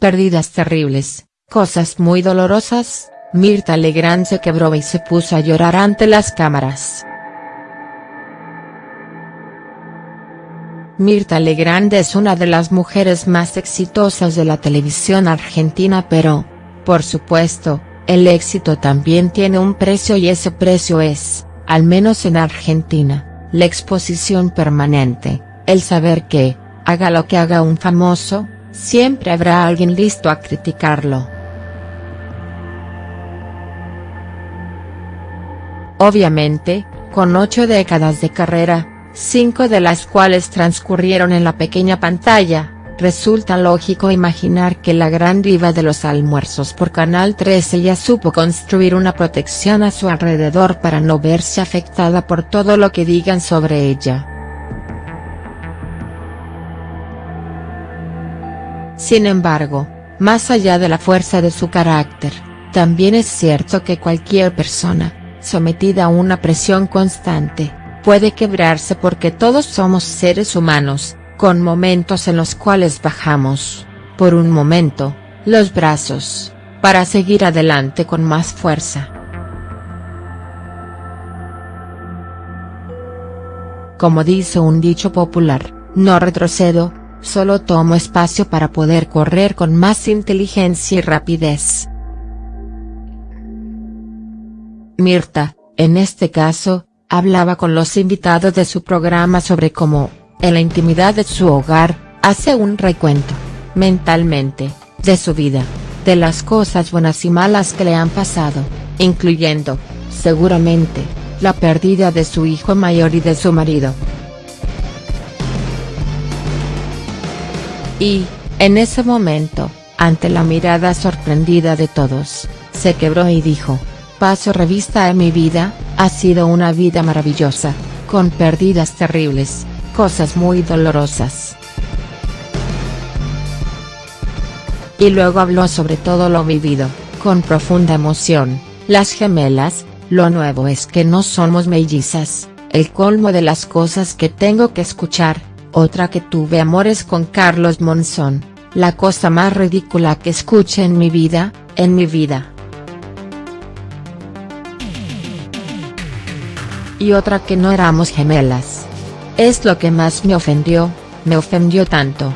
Pérdidas terribles, cosas muy dolorosas, Mirta Legrand se quebró y se puso a llorar ante las cámaras. Mirta Legrand es una de las mujeres más exitosas de la televisión argentina pero, por supuesto, el éxito también tiene un precio y ese precio es, al menos en Argentina, la exposición permanente, el saber que, haga lo que haga un famoso, siempre habrá alguien listo a criticarlo. Obviamente, con ocho décadas de carrera, cinco de las cuales transcurrieron en la pequeña pantalla, resulta lógico imaginar que la gran diva de los almuerzos por Canal 13 ya supo construir una protección a su alrededor para no verse afectada por todo lo que digan sobre ella. Sin embargo, más allá de la fuerza de su carácter, también es cierto que cualquier persona, sometida a una presión constante, puede quebrarse porque todos somos seres humanos, con momentos en los cuales bajamos, por un momento, los brazos, para seguir adelante con más fuerza. Como dice un dicho popular, no retrocedo, solo tomo espacio para poder correr con más inteligencia y rapidez. Mirta, en este caso, hablaba con los invitados de su programa sobre cómo, en la intimidad de su hogar, hace un recuento, mentalmente, de su vida, de las cosas buenas y malas que le han pasado, incluyendo, seguramente, la pérdida de su hijo mayor y de su marido. Y, en ese momento, ante la mirada sorprendida de todos, se quebró y dijo, paso revista en mi vida, ha sido una vida maravillosa, con pérdidas terribles, cosas muy dolorosas. Y luego habló sobre todo lo vivido, con profunda emoción, las gemelas, lo nuevo es que no somos mellizas, el colmo de las cosas que tengo que escuchar, otra que tuve amores con Carlos Monzón, la cosa más ridícula que escuché en mi vida, en mi vida. y otra que no éramos gemelas. Es lo que más me ofendió, me ofendió tanto.